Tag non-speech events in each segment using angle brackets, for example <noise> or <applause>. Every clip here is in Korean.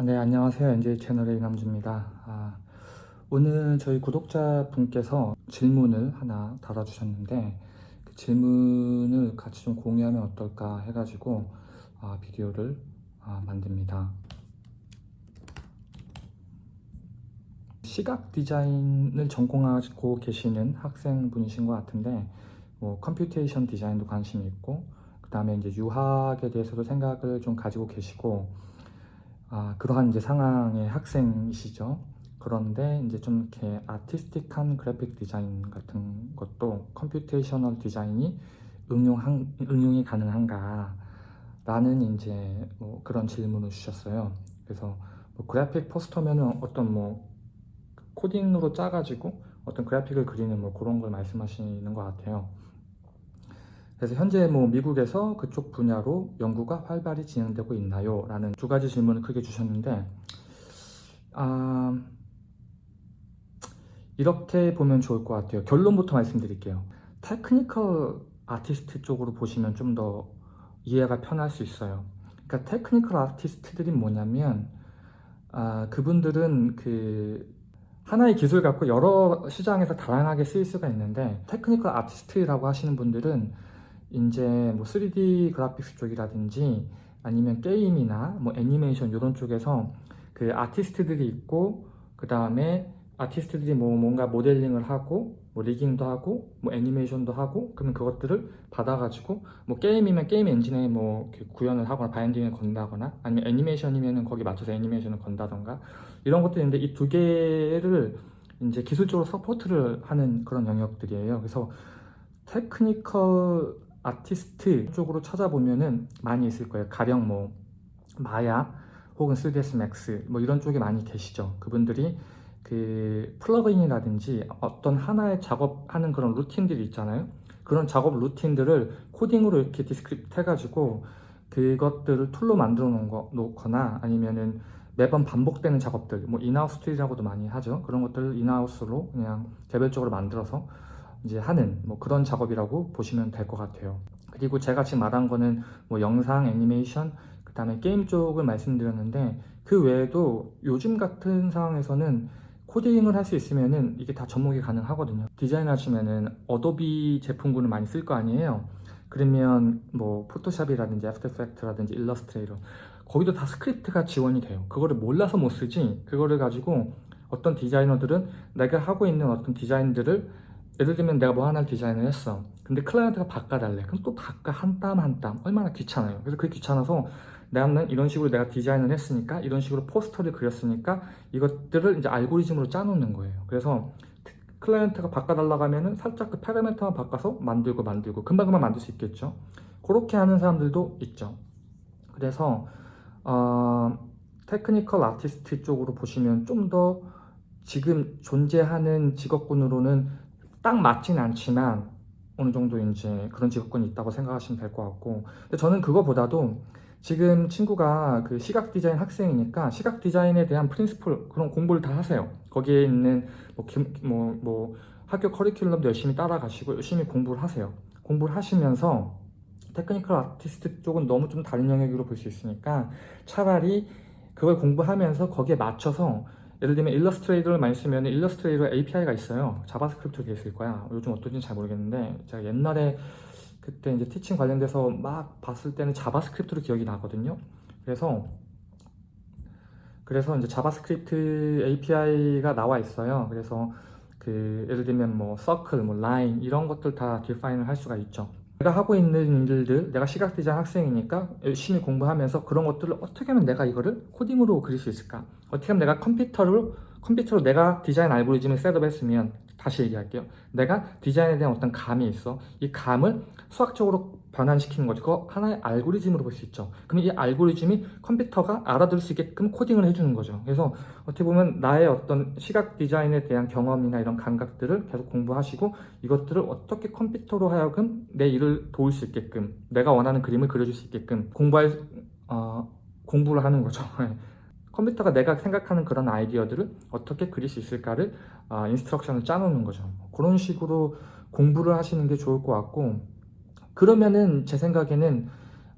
아, 네 안녕하세요. NJ 채널의 이남주입니다. 아, 오늘 저희 구독자 분께서 질문을 하나 달아주셨는데 그 질문을 같이 좀 공유하면 어떨까 해가지고 아, 비디오를 아, 만듭니다. 시각 디자인을 전공하고 계시는 학생분이신 것 같은데 뭐 computation 디자인도 관심이 있고 그 다음에 이제 유학에 대해서도 생각을 좀 가지고 계시고 아, 그러한 이제 상황의 학생이시죠. 그런데 이제 좀 이렇게 artistic한 그래픽 디자인 같은 것도 computational 디자인이 응용한, 응용이 가능한가 라는 이제 뭐 그런 질문을 주셨어요. 그래서 뭐 그래픽 포스터면은 어떤 뭐 코딩으로 짜가지고 어떤 그래픽을 그리는 뭐 그런 걸 말씀하시는 것 같아요. 그래서 현재 뭐 미국에서 그쪽 분야로 연구가 활발히 진행되고 있나요? 라는 두 가지 질문을 크게 주셨는데 아, 이렇게 보면 좋을 것 같아요. 결론부터 말씀드릴게요. technical 아티스트 쪽으로 보시면 좀 더 이해가 편할 수 있어요. 그러니까 technical 아티스트들이 뭐냐면 아, 그분들은 그 하나의 기술 갖고 여러 시장에서 다양하게 쓰일 수가 있는데 technical 아티스트라고 하시는 분들은 이제 뭐 3D graphics 쪽이라든지 아니면 게임이나 뭐 애니메이션 이런 쪽에서 그 아티스트들이 있고 그 다음에 아티스트들이 뭐 뭔가 모델링을 하고 뭐 rigging도 하고 뭐 애니메이션도 하고 그러면 그것들을 받아가지고 뭐 게임이면 게임 엔진에 뭐 구현을 하거나 binding을 건다거나 아니면 애니메이션이면은 거기 맞춰서 애니메이션을 건다던가 이런 것들이 있는데 이 두 개를 이제 기술적으로 support를 하는 그런 영역들이에요. 그래서 technical 아티스트 쪽으로 찾아보면은 많이 있을 거예요. 가령 뭐 마야 혹은 3ds max 뭐 이런 쪽에 많이 계시죠. 그분들이 그 플러그인이라든지 어떤 하나의 작업하는 그런 루틴들이 있잖아요. 그런 작업 루틴들을 코딩으로 이렇게 스크립트 해가지고 그것들을 tool로 만들어 놓거나 아니면은 매번 반복되는 작업들 뭐 in-house tool이라고도 많이 하죠. 그런 것들을 in-house로 그냥 개별적으로 만들어서 이제 하는 뭐 그런 작업이라고 보시면 될 것 같아요. 그리고 제가 지금 말한 거는 뭐 영상, 애니메이션, 그 다음에 게임 쪽을 말씀드렸는데 그 외에도 요즘 같은 상황에서는 코딩을 할 수 있으면은 이게 다 접목이 가능하거든요. 디자인 하시면은 Adobe 제품군을 많이 쓸 거 아니에요. 그러면 뭐 Photoshop이라든지 After Effect라든지 Illustrator 거기도 다 스크립트가 지원이 돼요. 그거를 몰라서 못 쓰지 그거를 가지고 어떤 디자이너들은 내가 하고 있는 어떤 디자인들을 예를 들면 내가 뭐 하나를 디자인을 했어. 근데 클라이언트가 바꿔달래. 그럼 또 바꿔. 한 땀 한 땀. 얼마나 귀찮아요. 그래서 그게 귀찮아서 나는 이런 식으로 내가 디자인을 했으니까 이런 식으로 포스터를 그렸으니까 이것들을 이제 알고리즘으로 짜놓는 거예요. 그래서 클라이언트가 바꿔달라고 하면은 살짝 그 파라미터만 바꿔서 만들고 만들고 금방금방 만들 수 있겠죠. 그렇게 하는 사람들도 있죠. 그래서 어, technical artist 쪽으로 보시면 좀 더 지금 존재하는 직업군으로는 딱 맞진 않지만 어느 정도 이제 그런 직업군이 있다고 생각하시면 될 것 같고. 근데 저는 그거보다도 지금 친구가 그 시각 디자인 학생이니까 시각 디자인에 대한 principle 그런 공부를 다 하세요. 거기에 있는 뭐, 뭐, 뭐 학교 커리큘럼도 열심히 따라가시고 열심히 공부를 하세요. 공부를 하시면서 technical artist 쪽은 너무 좀 다른 영역으로 볼 수 있으니까 차라리 그걸 공부하면서 거기에 맞춰서 예를 들면 일러스트레이터를 많이 쓰면 일러스트레이터 API가 있어요. JavaScript로 되어 있을 거야. 요즘 어떤지 잘 모르겠는데 제가 옛날에 그때 이제 teaching 관련돼서 막 봤을 때는 JavaScript로 기억이 나거든요. 그래서 그래서 이제 JavaScript API가 나와 있어요. 그래서 그 예를 들면 뭐 서클, 뭐 라인 이런 것들 다 define을 할 수가 있죠 내가 하고 있는 일들, 내가 시각 디자인 학생이니까 열심히 공부하면서 그런 것들을 어떻게 하면 내가 이거를 코딩으로 그릴 수 있을까? 어떻게 하면 내가 컴퓨터로 컴퓨터로 내가 디자인 알고리즘을 셋업했으면 다시 얘기할게요. 내가 디자인에 대한 어떤 감이 있어. 이 감을 수학적으로 변환시키는 거죠. 그거 하나의 알고리즘으로 볼 수 있죠. 그럼 이 알고리즘이 컴퓨터가 알아들을 수 있게끔 코딩을 해주는 거죠. 그래서 어떻게 보면 나의 어떤 시각 디자인에 대한 경험이나 이런 감각들을 계속 공부하시고 이것들을 어떻게 컴퓨터로 하여금 내 일을 도울 수 있게끔 내가 원하는 그림을 그려줄 수 있게끔 공부할 어, 공부를 하는 거죠. <laughs> 컴퓨터가 내가 생각하는 그런 아이디어들을 어떻게 그릴 수 있을까를 어, 인스트럭션을 짜놓는 거죠. 그런 식으로 공부를 하시는 게 좋을 것 같고 그러면은 제 생각에는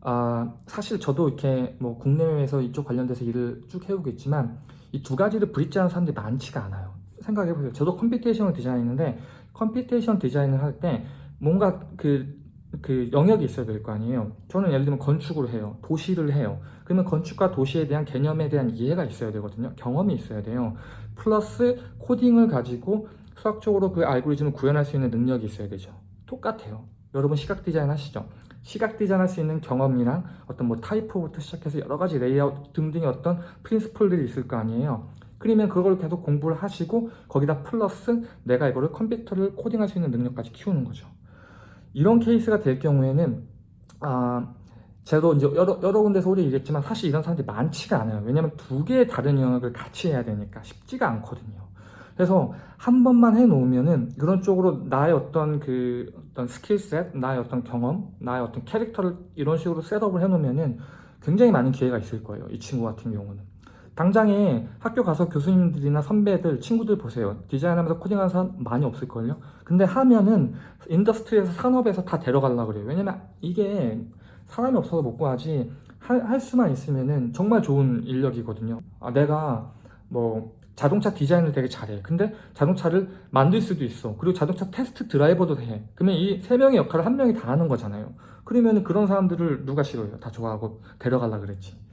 아, 사실 저도 이렇게 뭐 국내외에서 이쪽 관련돼서 일을 쭉 해오고 있지만 이 두 가지를 브릿지하는 사람들이 많지가 않아요. 생각해보세요. 저도 computation을 디자인했는데 computation 디자인을 할 때 뭔가 그, 그 영역이 있어야 될 거 아니에요. 저는 예를 들면 건축을 해요. 도시를 해요. 그러면 건축과 도시에 대한 개념에 대한 이해가 있어야 되거든요. 경험이 있어야 돼요. 플러스 코딩을 가지고 수학적으로 그 알고리즘을 구현할 수 있는 능력이 있어야 되죠. 똑같아요. 여러분 시각 디자인 하시죠? 시각 디자인 할 수 있는 경험이랑 어떤 뭐 typo부터 시작해서 여러 가지 레이아웃 등등의 어떤 principle들이 있을 거 아니에요. 그러면 그걸 계속 공부를 하시고 거기다 플러스 내가 이거를 컴퓨터를 코딩할 수 있는 능력까지 키우는 거죠. 이런 케이스가 될 경우에는 아 저도 이제 여러, 여러 군데서 오래 일했지만 사실 이런 사람들이 많지가 않아요. 왜냐면 두 개의 다른 영역을 같이 해야 되니까 쉽지가 않거든요. 그래서 한 번만 해놓으면은 그런 쪽으로 나의 어떤 그 어떤 skill set, 나의 어떤 경험, 나의 어떤 캐릭터를 이런 식으로 setup을 해놓으면은 굉장히 많은 기회가 있을 거예요. 이 친구 같은 경우는. 당장에 학교 가서 교수님들이나 선배들, 친구들 보세요. 디자인하면서 코딩하는 사람 많이 없을걸요? 근데 하면은 industry에서 산업에서 다 데려가려고 그래요. 왜냐면 이게 사람이 없어서 못 구하지 할, 할 수만 있으면은 정말 좋은 인력이거든요. 아, 내가 뭐 자동차 디자인을 되게 잘해. 근데 자동차를 만들 수도 있어. 그리고 자동차 테스트 드라이버도 해. 그러면 이 세 명의 역할을 한 명이 다 하는 거잖아요. 그러면 그런 사람들을 누가 싫어요? 다 좋아하고 데려가려 그랬지.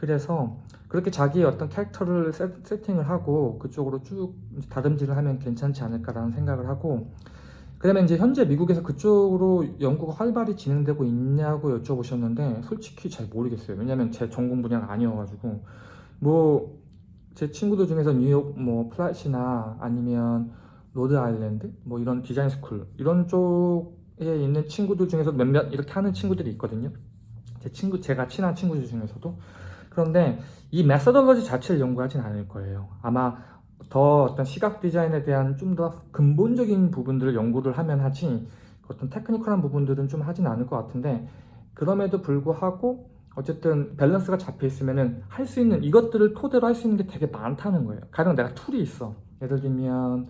그래서 그렇게 자기의 어떤 캐릭터를 세, 세팅을 하고 그쪽으로 쭉 다듬질을 하면 괜찮지 않을까라는 생각을 하고 그다음에 이제 현재 미국에서 그쪽으로 연구가 활발히 진행되고 있냐고 여쭤보셨는데 솔직히 잘 모르겠어요. 왜냐면 제 전공 분야가 아니어가지고 뭐 제 친구들 중에서 뉴욕 뭐 플라시나 아니면 로드 아일랜드 뭐 이런 디자인 스쿨 이런 쪽에 있는 친구들 중에서 몇몇 이렇게 하는 친구들이 있거든요. 제 친구 제가 친한 친구들 중에서도 그런데 이 methodology 자체를 연구하진 않을 거예요. 아마 더 어떤 시각 디자인에 대한 좀 더 근본적인 부분들을 연구를 하면 하지 어떤 technical한 부분들은 좀 하진 않을 것 같은데 그럼에도 불구하고 어쨌든 밸런스가 잡혀 있으면은 할 수 있는 이것들을 토대로 할 수 있는 게 되게 많다는 거예요. 가령 내가 tool이 있어. 예를 들면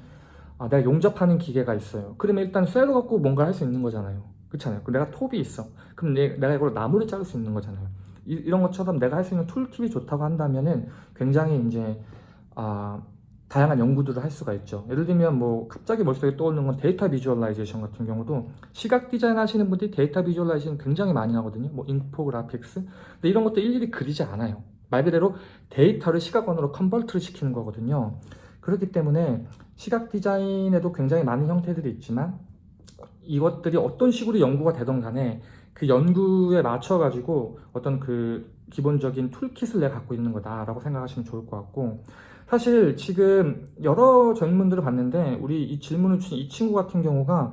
아, 내가 용접하는 기계가 있어요. 그러면 일단 쇠로 갖고 뭔가 할 수 있는 거잖아요. 그렇잖아요. 내가 톱이 있어. 그럼 내, 내가 이걸 나무를 자를 수 있는 거잖아요. 이, 런 것처럼 내가 할 수 있는 툴팁이 좋다고 한다면은 굉장히 이제 아, 다양한 연구들을 할 수가 있죠. 예를 들면 뭐 갑자기 머릿속에 떠오르는 건 데이터 visualization 같은 경우도 시각 디자인 하시는 분들이 데이터 visualization 굉장히 많이 하거든요. 뭐 infographics. 근데 이런 것도 일일이 그리지 않아요. 말 그대로 데이터를 시각원으로 convert를 시키는 거거든요. 그렇기 때문에 시각 디자인에도 굉장히 많은 형태들이 있지만 이것들이 어떤 식으로 연구가 되던 간에 그 연구에 맞춰 가지고 어떤 그 기본적인 toolkit을 내가 갖고 있는 거다라고 생각하시면 좋을 것 같고 사실 지금 여러 질문들을 봤는데 우리 이 질문을 주신 이 친구 같은 경우가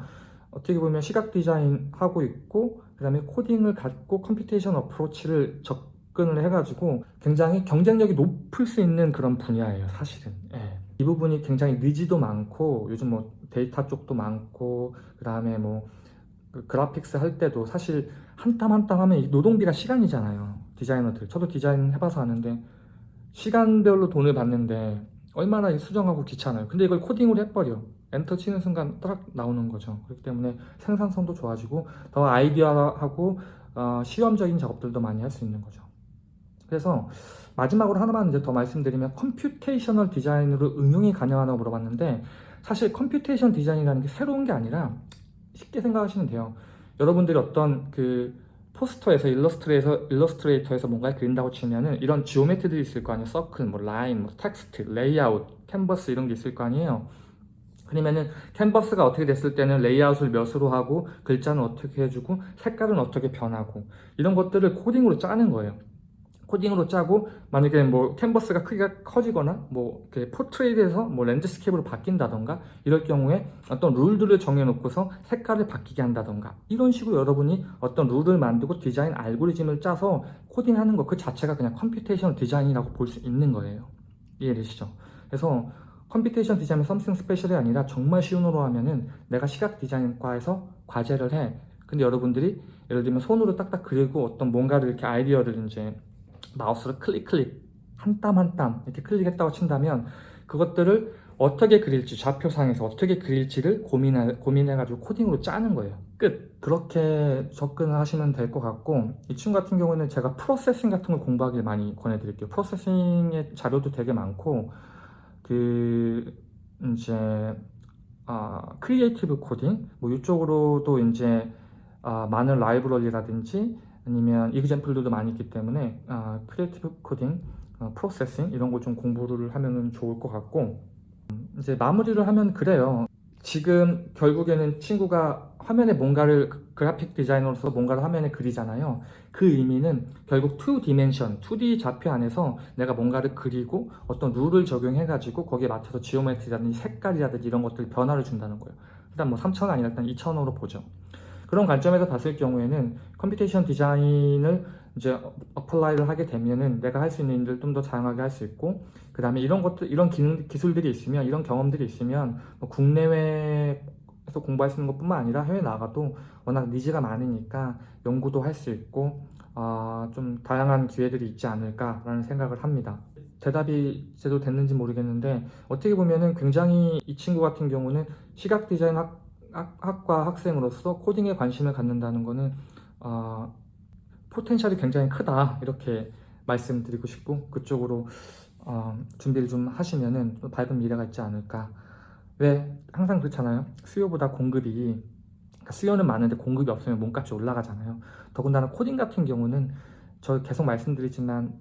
어떻게 보면 시각 디자인 하고 있고 그 다음에 코딩을 갖고 computation approach를 접근을 해가지고 굉장히 경쟁력이 높을 수 있는 그런 분야예요 사실은 예. 이 부분이 굉장히 needs도 많고 요즘 뭐 데이터 쪽도 많고 그 다음에 뭐 graphics 할 때도 사실 한 땀 한 땀 하면 노동비가 시간이잖아요 디자이너들. 저도 디자인 해봐서 아는데 시간별로 돈을 받는데 얼마나 수정하고 귀찮아요. 근데 이걸 코딩으로 해버려. 엔터 치는 순간 딱 나오는 거죠. 그렇기 때문에 생산성도 좋아지고 더 아이디어하고 어, 실험적인 작업들도 많이 할 수 있는 거죠. 그래서 마지막으로 하나만 이제 더 말씀드리면 computational 디자인으로 응용이 가능하다고 물어봤는데 사실 computation 디자인이라는 게 새로운 게 아니라 쉽게 생각하시면 돼요 여러분들이 어떤 그 포스터에서 일러스트레이터, 일러스트레이터에서 뭔가를 그린다고 치면은 이런 지오메트들이 있을 거 아니에요. 서클, 뭐 라인, 뭐 텍스트, 레이아웃, 캔버스 이런 게 있을 거 아니에요. 그러면은 캔버스가 어떻게 됐을 때는 레이아웃을 몇으로 하고 글자는 어떻게 해주고 색깔은 어떻게 변하고 이런 것들을 코딩으로 짜는 거예요. 코딩으로 짜고 만약에 뭐 캔버스가 크기가 커지거나 뭐 portrait에서 뭐 landscape로 바뀐다던가 이럴 경우에 어떤 룰들을 정해놓고서 색깔을 바뀌게 한다던가 이런 식으로 여러분이 어떤 룰을 만들고 디자인 알고리즘을 짜서 코딩하는 것 그 자체가 그냥 computation 디자인이라고 볼 수 있는 거예요 이해되시죠? 그래서 computation 디자인 something special이 아니라 정말 쉬운 말로 하면은 내가 시각 디자인과에서 과제를 해 근데 여러분들이 예를 들면 손으로 딱딱 그리고 어떤 뭔가를 이렇게 아이디어를 이제 마우스로 클릭 클릭. 한 땀 한 땀. 이렇게 클릭했다고 친다면 그것들을 어떻게 그릴지 좌표상에서 어떻게 그릴지를 고민해, 고민해가지고 코딩으로 짜는 거예요. 끝. 그렇게 접근을 하시면 될 것 같고 이 친구 같은 경우는 제가 Processing 같은 걸 공부하길 많이 권해드릴게요. Processing의 자료도 되게 많고 그 이제 아, creative coding? 뭐 이쪽으로도 이제 아, 많은 라이브러리라든지 아니면 example들도 많이 있기 때문에 아, creative coding, 어, Processing 이런 거 좀 공부를 하면은 좋을 것 같고 음, 이제 마무리를 하면 그래요. 지금 결국에는 친구가 화면에 뭔가를 그- 그래픽 디자이너로서 뭔가를 화면에 그리잖아요. 그 의미는 결국 2 dimension, 2D 좌표 안에서 내가 뭔가를 그리고 어떤 룰을 적용해 가지고 거기에 맞춰서 geometry라든지 색깔이라든지 이런 것들 변화를 준다는 거예요. 일단 뭐 3차원 아니라 일단 2차원으로 보죠. 그런 관점에서 봤을 경우에는 computation design을 이제 어- apply를 하게 되면은 내가 할 수 있는 일을 좀더 다양하게 할 수 있고 그 다음에 이런 것들 이런 기능 기술들이 있으면 이런 경험들이 있으면 뭐 국내외에서 공부할 수 있는 것뿐만 아니라 해외 나가도 워낙 needs가 많으니까 연구도 할 수 있고 아, 좀 다양한 기회들이 있지 않을까라는 생각을 합니다. 대답이 제대로 됐는지 모르겠는데 어떻게 보면은 굉장히 이 친구 같은 경우는 시각 디자인 학, 학, 학과 학생으로서 코딩에 관심을 갖는다는 거는 아, 포텐셜이 굉장히 크다 이렇게 말씀드리고 싶고 그쪽으로 어, 준비를 좀 하시면은 좀 밝은 미래가 있지 않을까. 왜 항상 그렇잖아요. 수요보다 공급이 그러니까 수요는 많은데 공급이 없으면 몸값이 올라가잖아요. 더군다나 코딩 같은 경우는 저 계속 말씀드리지만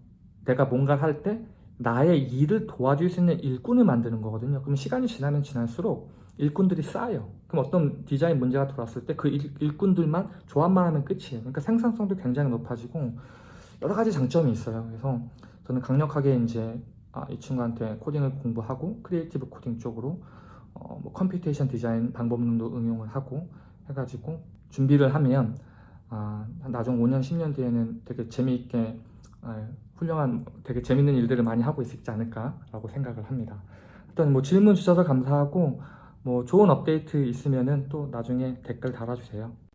내가 뭔가를 할 때 나의 일을 도와줄 수 있는 일꾼을 만드는 거거든요. 그럼 시간이 지나면 지날수록 일꾼들이 쌓여요. 그럼 어떤 디자인 문제가 들어왔을 때 그 일꾼들만 조합만 하면 끝이에요. 그러니까 생산성도 굉장히 높아지고 여러 가지 장점이 있어요. 그래서 저는 강력하게 이제 아, 이 친구한테 코딩을 공부하고 creative coding 쪽으로 어, 뭐 computation design 방법론도 응용을 하고 해가지고 준비를 하면 아, 나중 5년 10년 뒤에는 되게 재미있게 아, 훌륭한 되게 재밌는 일들을 많이 하고 있지 않을까라고 생각을 합니다. 일단 뭐 질문 주셔서 감사하고 뭐 좋은 업데이트 있으면은 또 나중에 댓글 달아주세요.